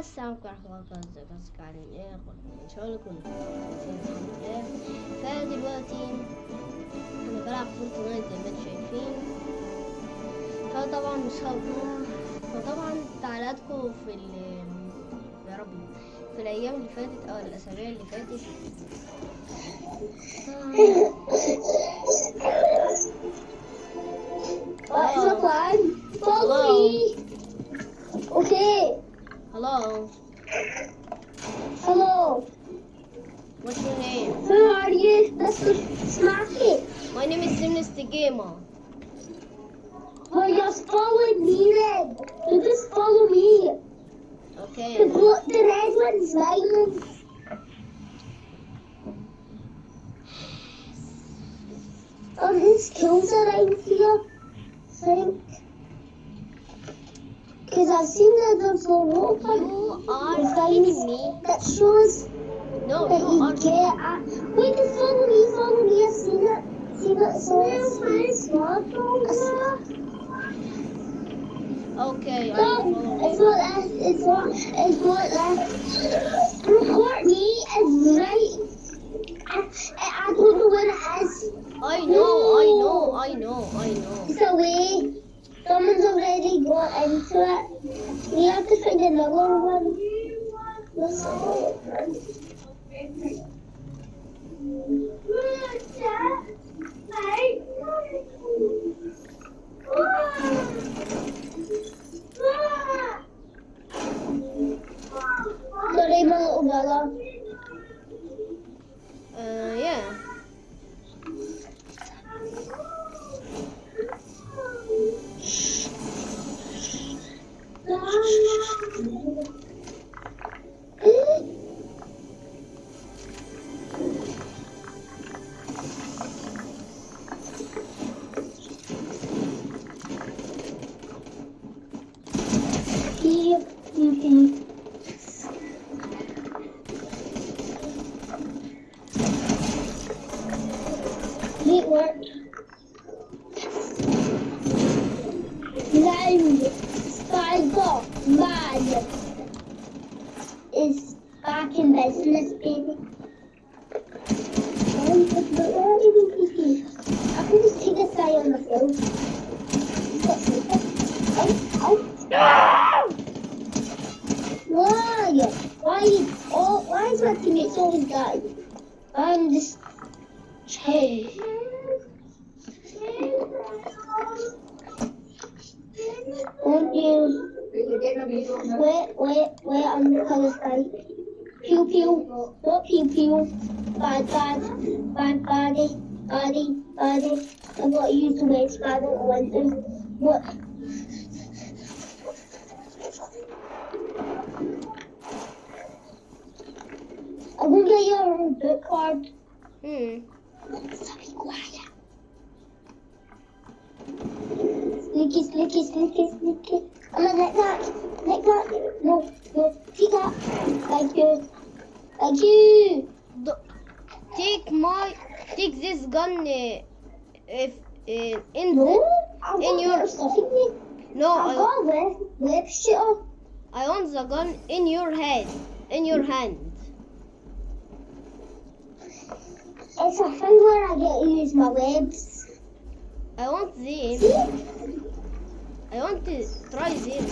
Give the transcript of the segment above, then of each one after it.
السلام عليكم ورحمة الله وبركاته ازيكم قاعدين إيه ان شاء الله فدلوقتي أنا بلعب فورتنايت زي ما أنتم شايفين فطبعا مش هقول فطبعا تعليقاتكم في ال يا رب في الأيام اللي فاتت أو الاسابيع اللي فاتت hello Hello. what's your name Who are you, Mr. Smacky? my name is Simnist the Gamer Well, just follow me then. You just follow me. okay The, the red one's mine. Oh, there's kills around here. I think. Because I've seen that there's a rope on you are kidding me that shows no that you you are get. Wait, just follow me, follow me. I've seen it. See that? So it's my smartphone. okay I No, it's not that. It's not. It's not that. Report me is right. I, I don't know where it is. I know I know I know I know It's away. Someone's already got into it. We have to find another one. Let's Sorry, my little brother. uh yeah Ah! Bad, baddy, baddy, baddy. I'm not used to waste, but I don't want. What? I'm gonna get your book card. hmm be quiet. Sneaky, sneaky, sneaky, sneaky. I'm gonna let that. Let that. No, no. Take that. Thank you. Thank you. Do- take my take this gun uh, if uh, in No. the In your- better stuff in me. no I, got a web, web. I want the gun in your head in your hand It's a thing where I get to use my webs. I want them See? I want to try them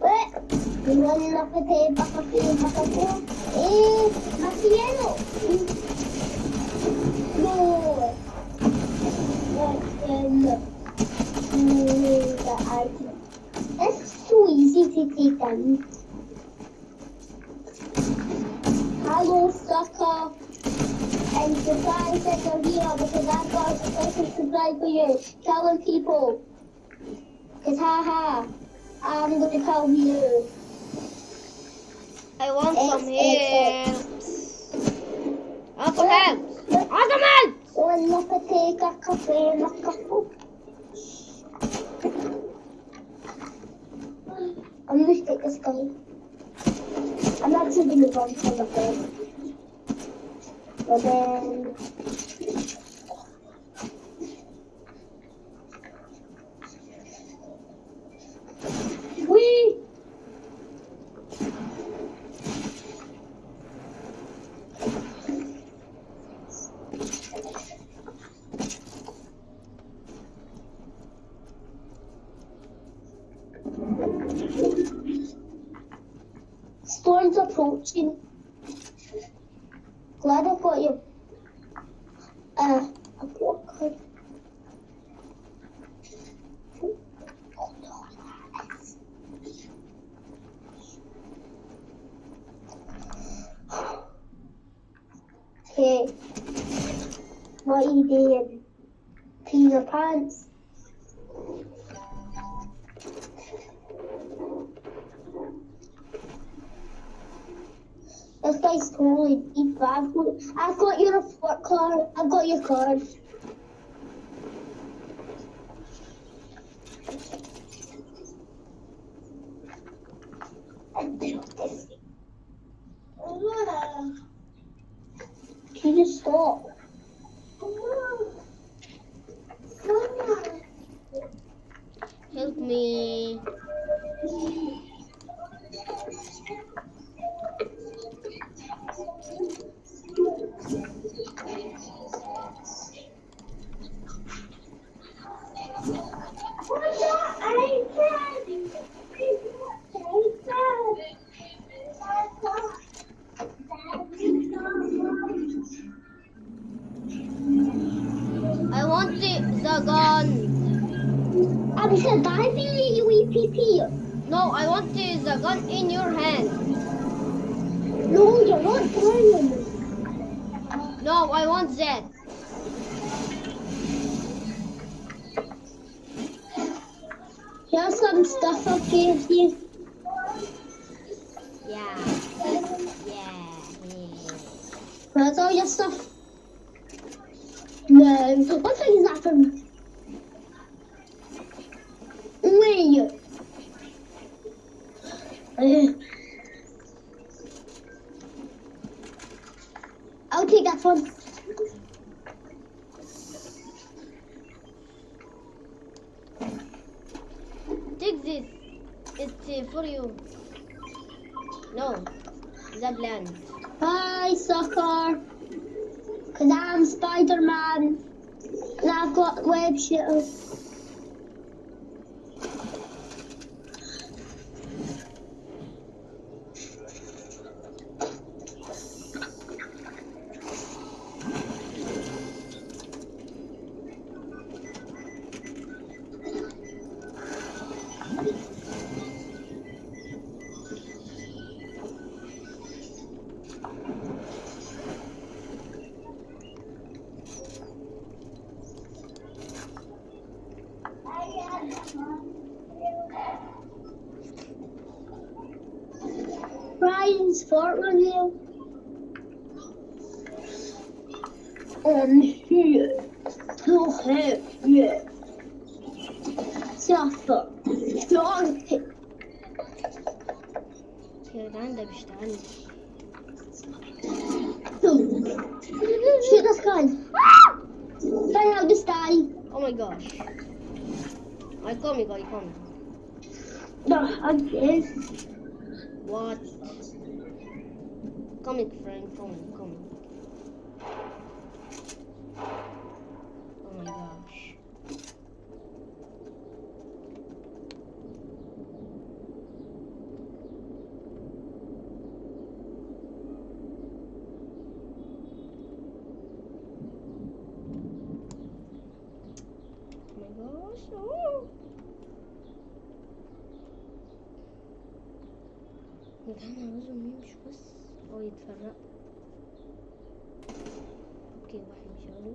what. Wait. You running up a here, back up here. Eh, Marciano. No. Marciano. It's so easy to take them. Hello, sucker. And said you're here because I've got a special supply for you. Telling people. Cause haha, I'm gonna tell you. I want some It's- help I want some help I want some help Wanna take a cafe and a cup? I'm gonna take this guy. I'm actually gonna run for the bed. But then Storm's approaching. Glad I got you. Ryan's fort review. And he took it with suffer. Donkey. Ya ben de bir şey anne. Shoot the sky. Fly out the sky. Oh my gosh. I come, I come. No, I guess. What? Coming, friend, coming, coming. Oh my gosh. Oh my gosh. Oh. Cara, usa o. هو يتفرق. أوكي واحد مشغول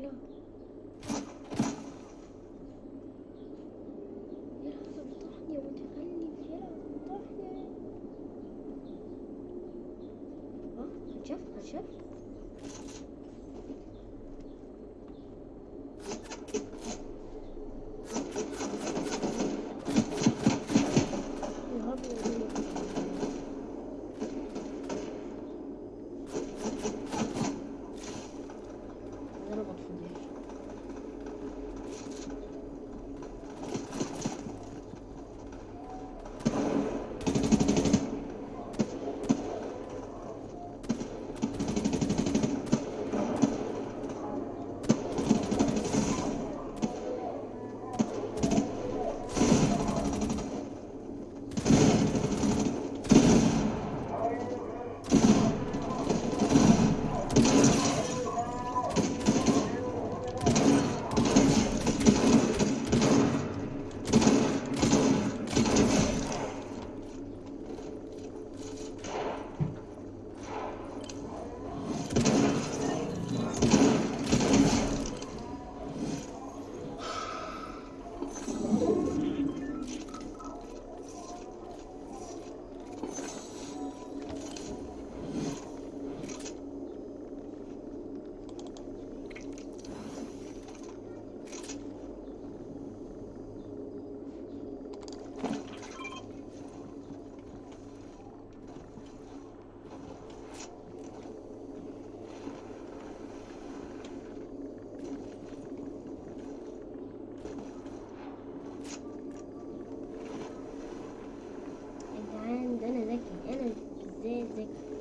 لا. Bye.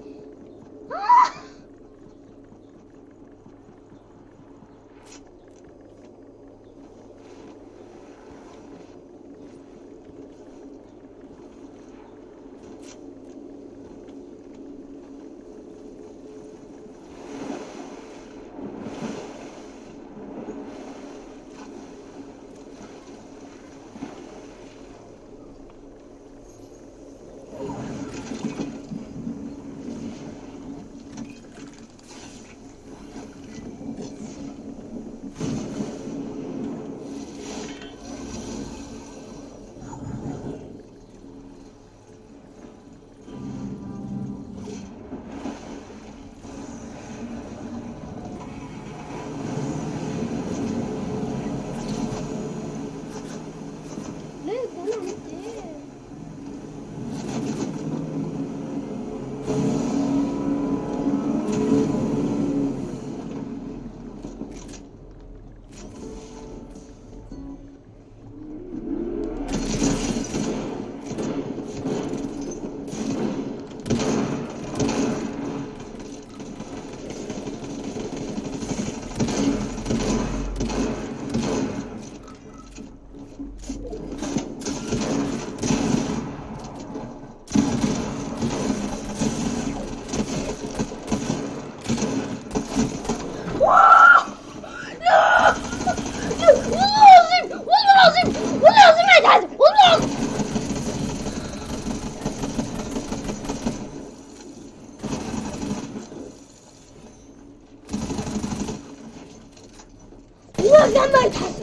like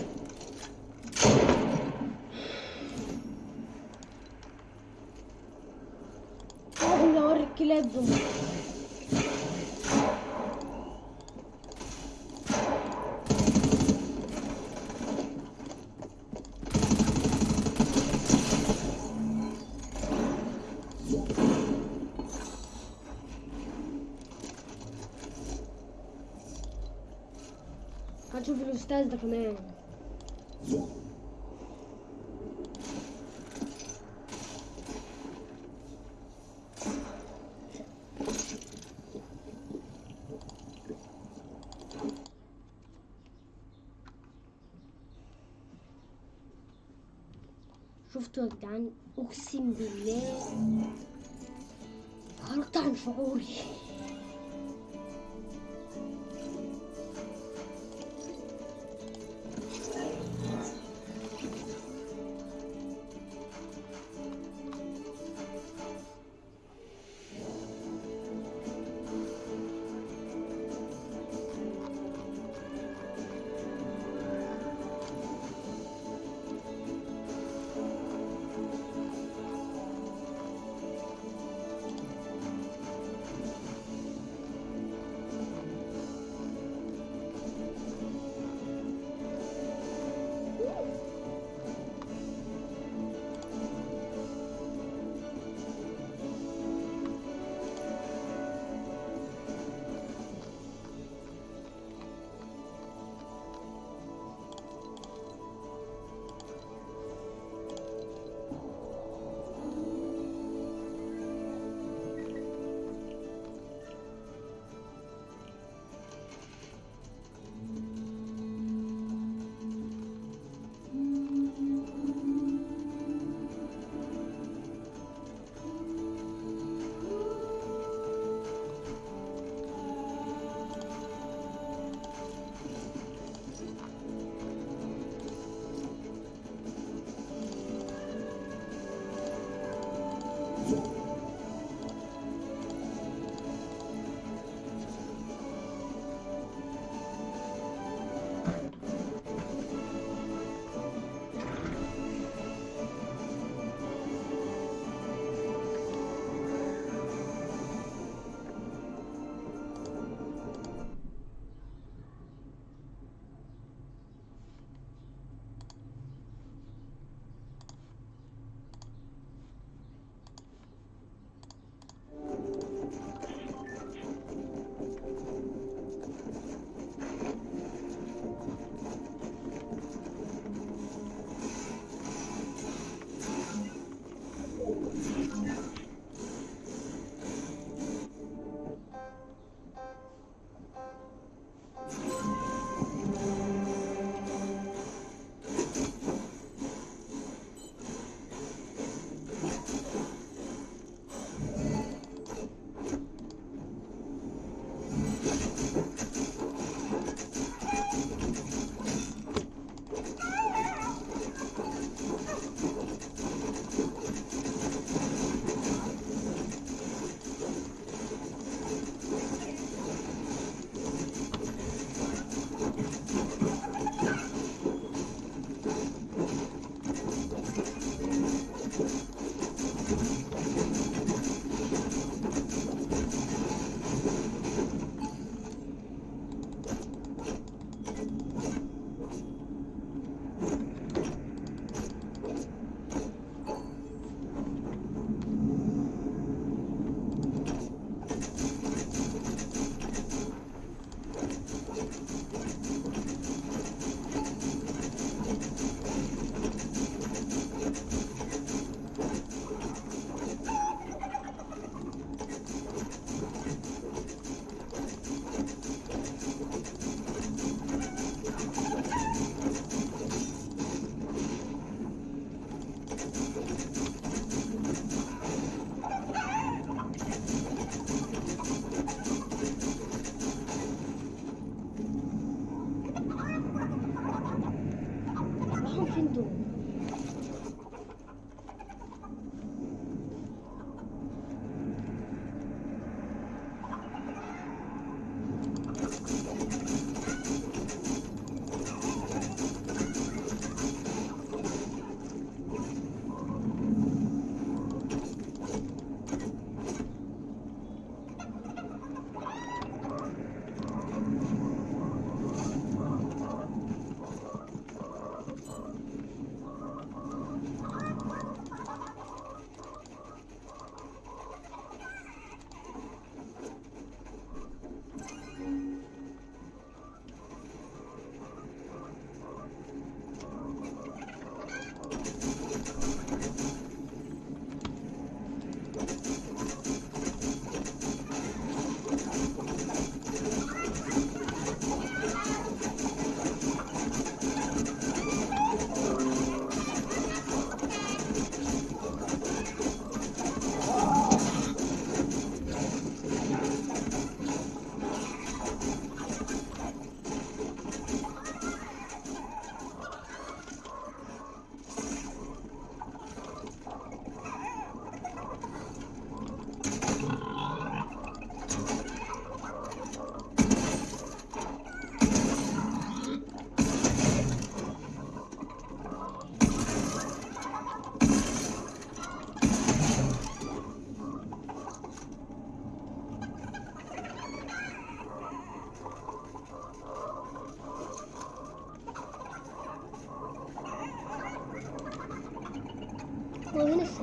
هنشوف الاستاذ ده كمان شفتوا يا جدعان اقسم بالله خرجت عن شعوري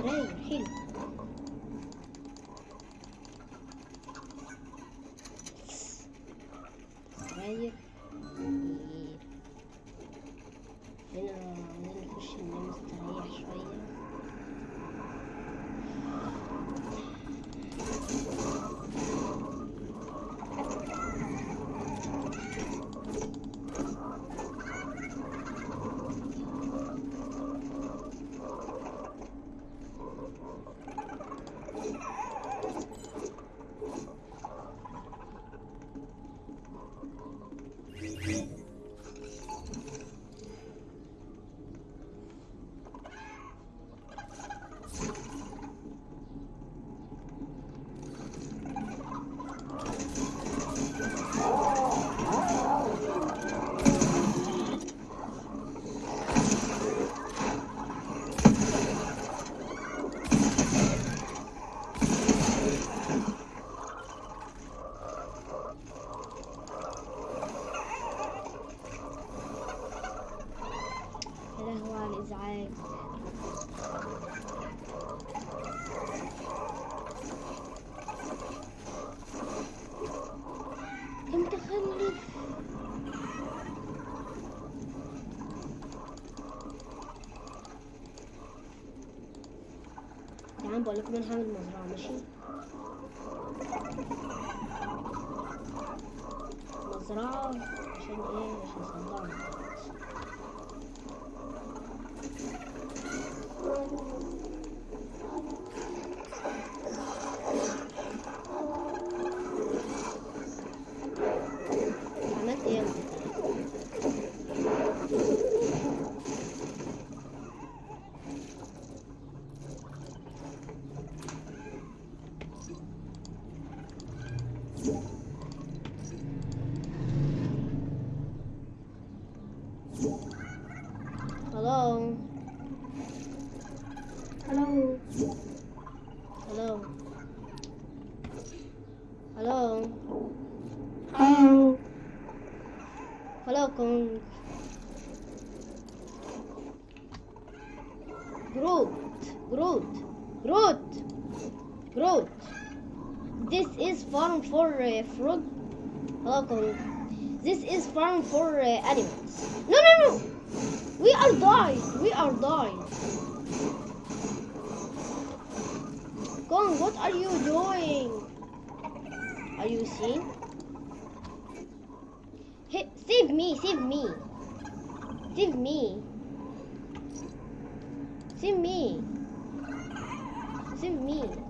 for rain, hill, Ben hangi mazra? Save me, save me. Save me. Save me. Save me.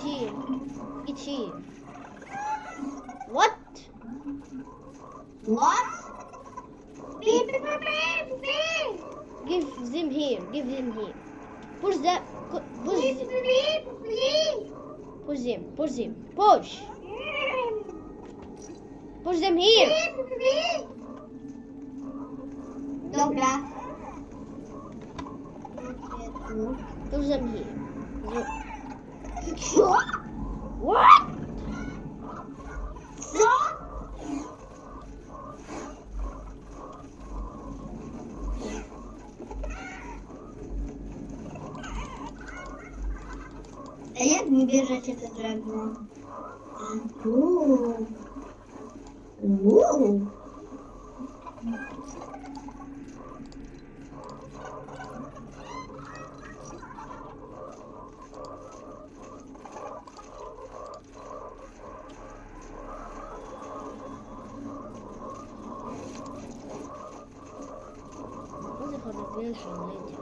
Here. Get here. What? What? Beep beep beep beep. Give them here. Give them here. Push that. pu- Push. Beep them- beep beep. Push them. Push them. Push. Push them here. Beep beep. Dobra. Push them here. Что? What? Что? А як не бежать этот дракон? Антон. Воу. Cái 了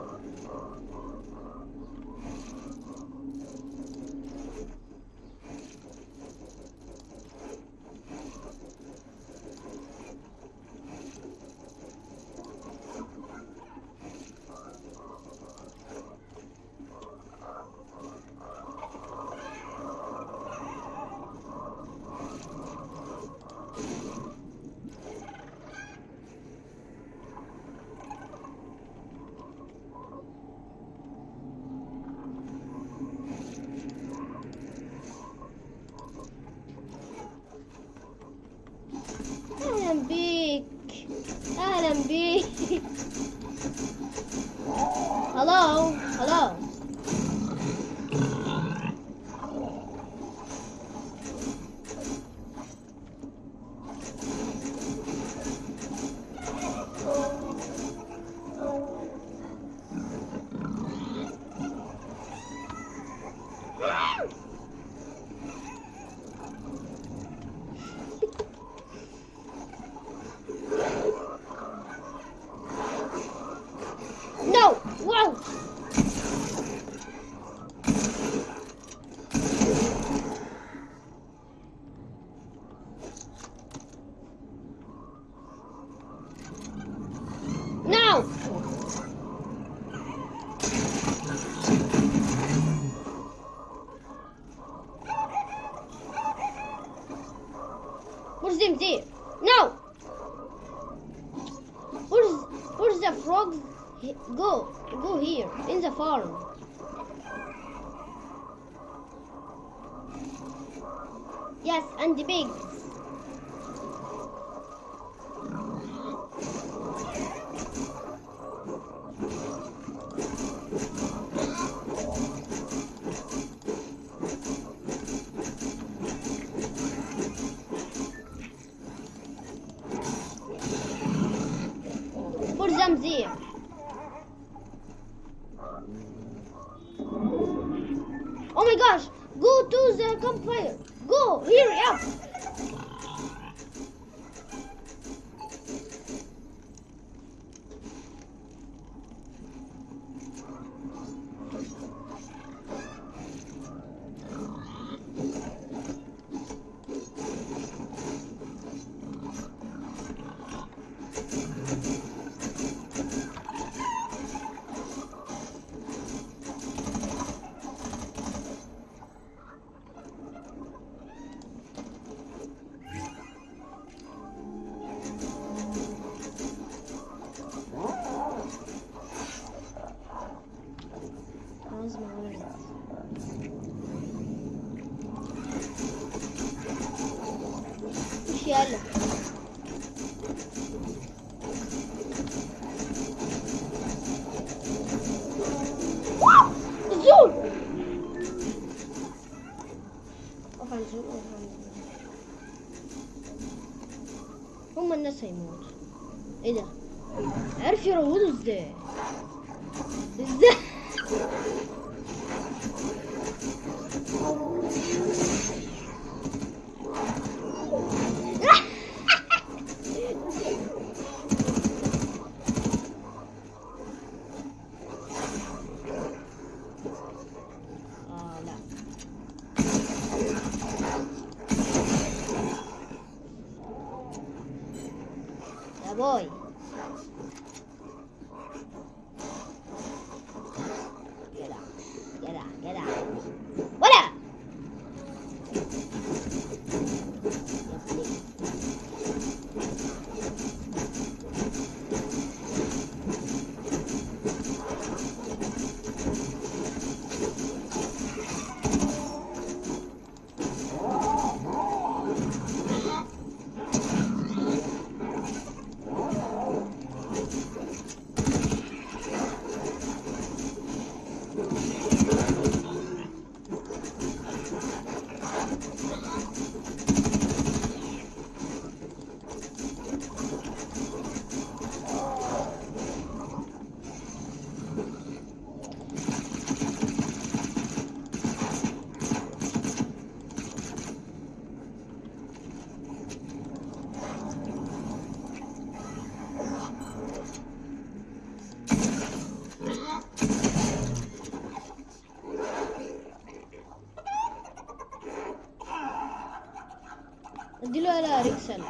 वाला रिक्शन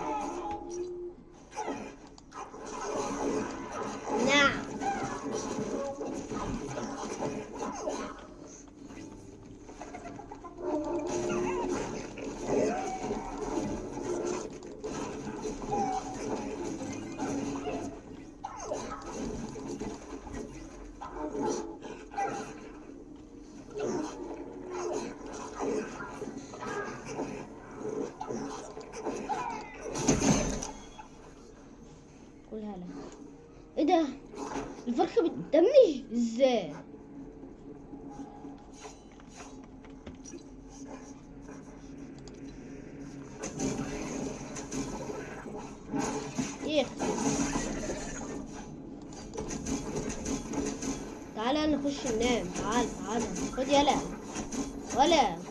Olha.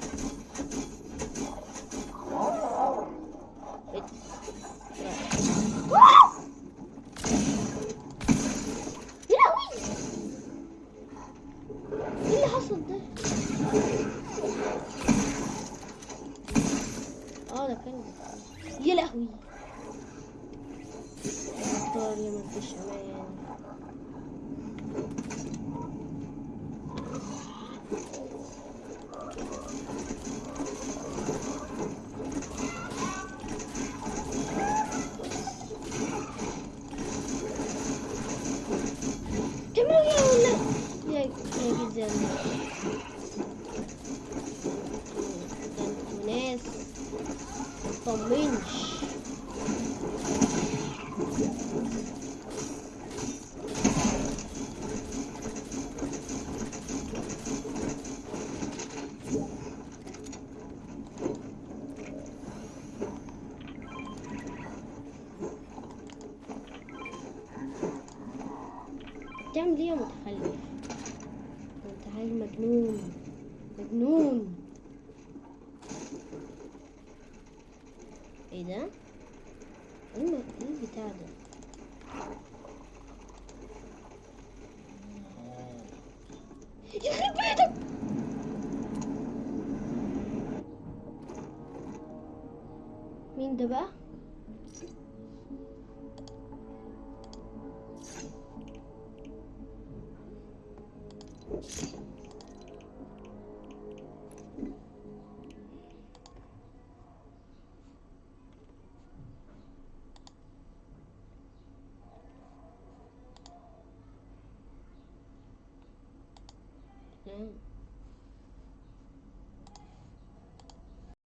الجمدية متخلف. انت هاي مجنون. مجنون.